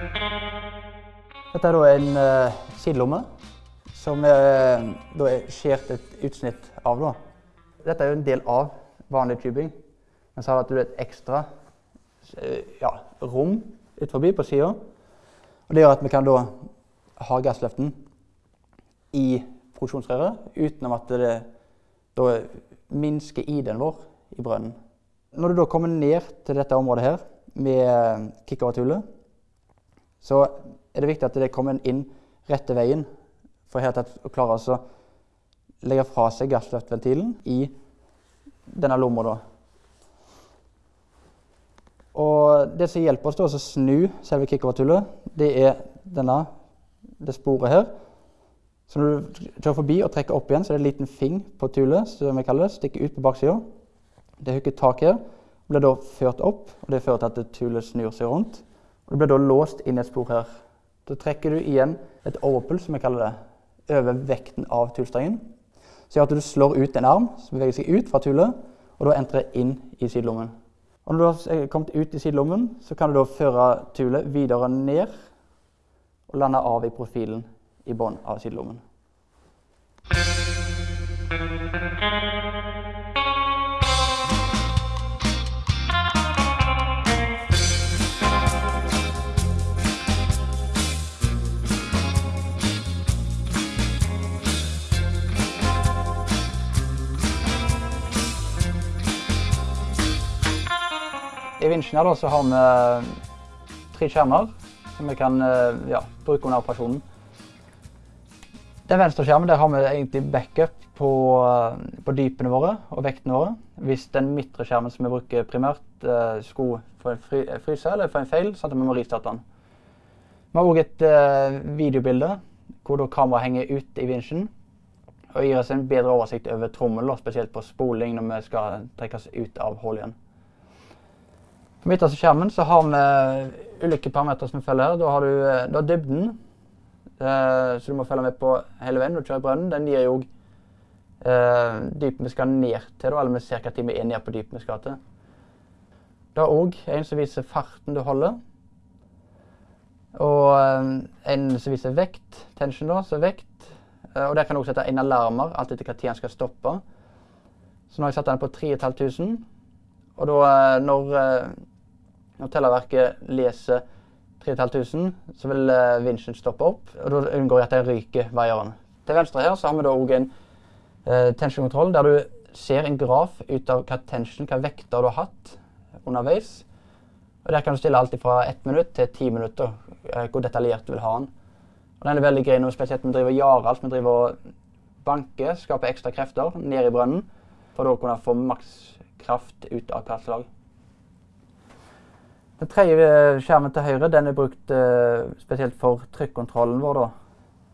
Dette er en uh, sidelomme som er, da er skjært et utsnitt av. Da. Dette er jo en del av vanlig tubing, men så har du et ekstra uh, ja, rom ut forbi på sida. Det gjør at vi kan da ha gassløften i produksjonsrøret uten at det da minsker ID-en vår i brønnen. Når du da kommer ned til dette området her med kickover-tullet, så er det viktig at det kommer inn rette veien for helt tatt å klare å legge fra seg gassløftventilen i denne lomma. da. Og det som hjelper oss til å snu selve kickover-tullet, det er denne, det sporet her. Så når du kjører forbi og trekker opp igjen, så er det en liten fing på tullet som vi kaller det, stikker ut på baksida. Det hooker tak her, blir da ført opp, og det fører til at tullet snur seg rundt. Og Det blir da låst inn i et spor her. Da trekker du igjen et overpull, som vi kaller det, over vekten av tullstrengen. Så gjør at du slår ut en arm som beveger seg ut fra tullet, og da entrer inn i sidelommen. Og når du har kommet ut i sidelommen, så kan du da føre tullet videre ned og lande av i profilen i bunnen av sidelommen. I vinsjen her da, så har vi tre skjermer som vi kan ja, bruke under operasjonen. Den venstre skjermen der har vi egentlig backup på, på dypene våre og vektene våre. Hvis den midtre skjermen som vi bruker primært, skulle få en fry, fryse eller få en feil, sånn at vi må ristarte den. Vi har òg et videobilde hvor kameraet henger ut i vinsjen og gir oss en bedre oversikt over trommelen, spesielt på spoling når vi skal trekkes ut av hullet igjen. På midterste skjermen så har vi ulike parametere som vi følger. Da har du, eh, du har dybden, eh, så du må følge med på hele veien når du kjører brønnen. Den gir jo eh, dypen vi skal ned til, eller med ca. tid vi er ned på dypen vi skal til. Det er òg en som viser farten du holder. Og eh, en som viser vekt, tension, da, så vekt. Eh, og der kan du også sette inn alarmer, alt etter hva tid den skal stoppe. Så nå har jeg satt den på 3500. Og da når når Tellerverket leser 3500, så vil uh, vinsjen stoppe opp. og Da unngår jeg at den ryker vaieren. Til venstre her så har vi da òg en uh, tensionkontroll der du ser en graf ut av hva tension, hva vekter du har hatt underveis. Og Der kan du stille alt fra ett minutt til ti minutter, uh, hvor detaljert du vil ha den. Og Den er veldig grei når spesielt vi driver jaralt, vi driver og banker, skaper ekstra krefter ned i brønnen, for da å kunne få maks kraft ut av hvert slag. Den tredje skjermen til høyre den er brukt uh, spesielt for trykkontrollen vår. da.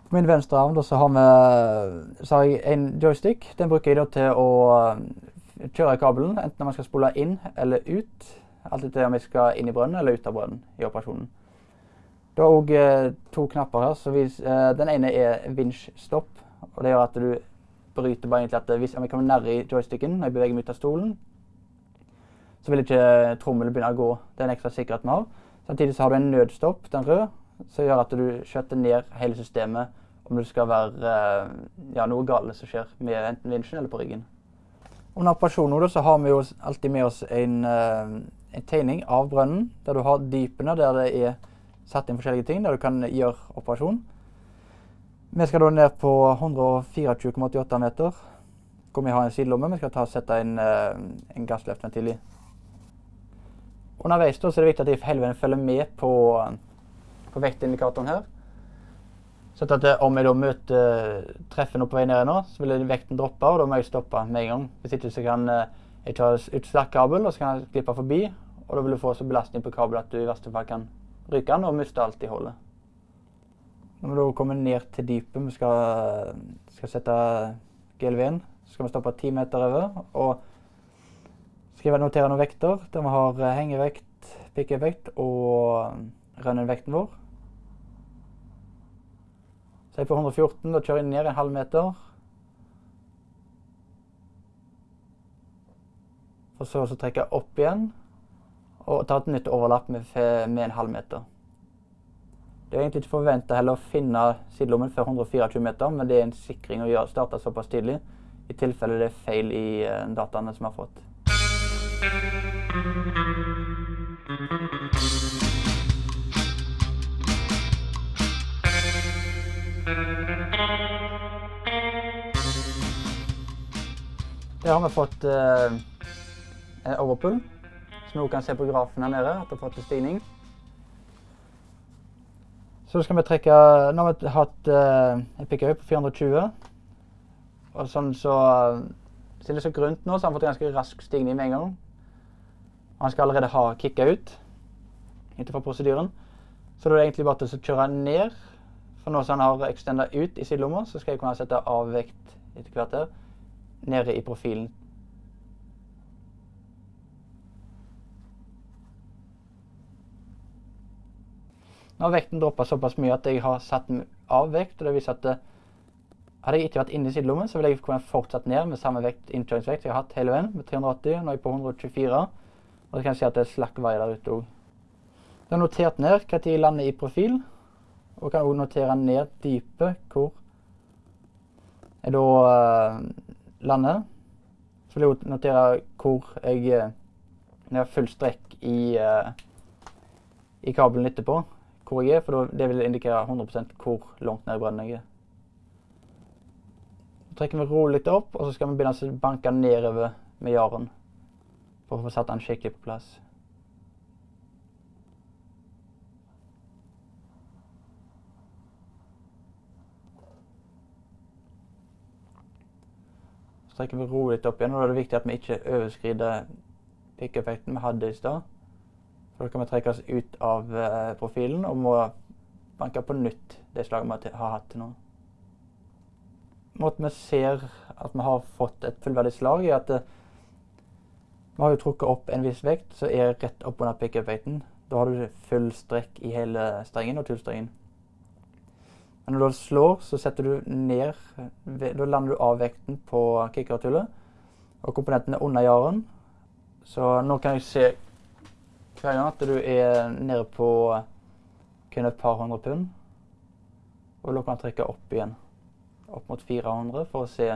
På min venstre arm da, så har, vi, så har jeg en joystick. Den bruker jeg da til å uh, kjøre kabelen, enten når man skal spole inn eller ut. Alt etter om jeg skal inn i brønnen eller ut av brønnen i operasjonen. Du har òg to knapper her. så vis, Den ene er vinsjstopp. og Det gjør at du bryter bare egentlig at hvis jeg kommer nærme joysticken når jeg beveger meg ut av stolen, så vil ikke trommelen begynne å gå. Det er en ekstra sikkerhet vi har. Samtidig så har du en nødstopp, den røde, som gjør at du skjøtter ned hele systemet om det skal være eh, ja, noe galt som skjer med enten vinsjen eller på ryggen. Under operasjonen så har vi jo alltid med oss en, eh, en tegning av brønnen, der du har dypene der det er satt inn forskjellige ting, der du kan gjøre operasjon. Vi skal da ned på 124,88 meter, hvor vi har en sidelomme. Vi skal ta og sette en, eh, en gassløftventil i. Underveis da, så er det viktig at jeg følger med på, på vektindikatoren her. Så at eh, om jeg da møter treffen opp på vei ned nå, så vil vekten droppe, og da må jeg stoppe med en gang. Hvis ikke så kan eh, jeg ta ut slakkabel, og så kan jeg klippe forbi. Og da vil du få så belastning på kabelen at du i verste fall kan ryke den og miste alt i hullet. Når vi da kommer ned til dypet, vi skal, skal sette GLV-en, så skal vi stoppe ti meter over. og skrive notere noen vekter der vi har eh, hengevekt, pikkevekt og eh, rønnenvekten vår. Så jeg på 114, da kjører jeg ned en halv meter. Og så å trekke opp igjen og ta et nytt overlapp med, med en halv meter. Det er egentlig ikke forventa å finne sidelommen før 124 meter, men det er en sikring å gjøre, starte såpass tidlig. I tilfelle det er feil i uh, dataene som vi har fått. Der har vi fått eh, overpull, som vi kan se på grafen her nede. at det har fått stigning. Så skal vi trekke Nå har vi hatt eh, en pickup på 420. Og sånn så Siden det er så grunt nå, så har vi fått en ganske rask stigning med en gang. Han skal allerede ha kicka ut innenfor prosedyren. Så da er det egentlig bare til å kjøre ned. For nå som han har extenda ut i sidelomma, så skal jeg kunne sette av vekt etter hvert her nede i profilen. Nå har vekten droppa såpass mye at jeg har satt av vekt. og det viser at hadde jeg ikke vært inne i sidelommen, så ville jeg kunne fortsatt ned med samme vekt, innkjøringsvekt jeg har hatt hele veien, med 380. Nå er jeg på 124. Og så kan jeg si at det er slakk vei der ute òg. Jeg har notert ned når jeg lander i profil, og kan òg notere ned dypet hvor jeg da uh, lander. Så vil jeg notere hvor jeg uh, Når jeg har full strekk i, uh, i kabelen etterpå, hvor jeg er, for det vil indikere 100 hvor langt ned i brønnen jeg er Så trekker vi rolig opp, og så skal vi begynne å banke nedover med jaren. For å få satt den skikkelig på plass. Så trekker vi rolig litt opp igjen, og da er det viktig at vi ikke overskrider pikkeffekten vi hadde i stad. For da kan vi trekke oss ut av eh, profilen og må banke på nytt det slaget vi har hatt til nå måten vi ser at vi har fått et fullverdig slag, er at eh, vi har jo trukket opp en viss vekt som er rett opp under pickup-vekten. Da har du full strekk i hele strengen og tullstrengen. Men når du slår, så setter du ned Da lander du av vekten på kickertullet. Og komponenten er under jaren. Så nå kan jeg se hver gang at du er nede på kun et par hundre pund. Og da kan du trekke opp igjen opp mot 400 for å se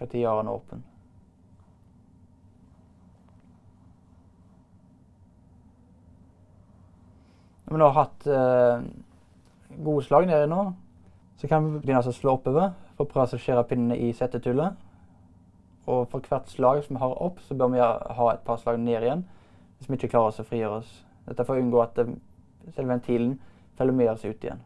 når har den åpen. Når vi nå har hatt eh, gode slag nedi nå, så kan vi begynne å slå oppover for å prøve å skjære pinnene i settetullet. Og for hvert slag som vi har opp, så bør vi ha et par slag ned igjen hvis vi ikke klarer oss å frigjøre oss. Dette for å unngå at selve ventilen følger med oss ut igjen.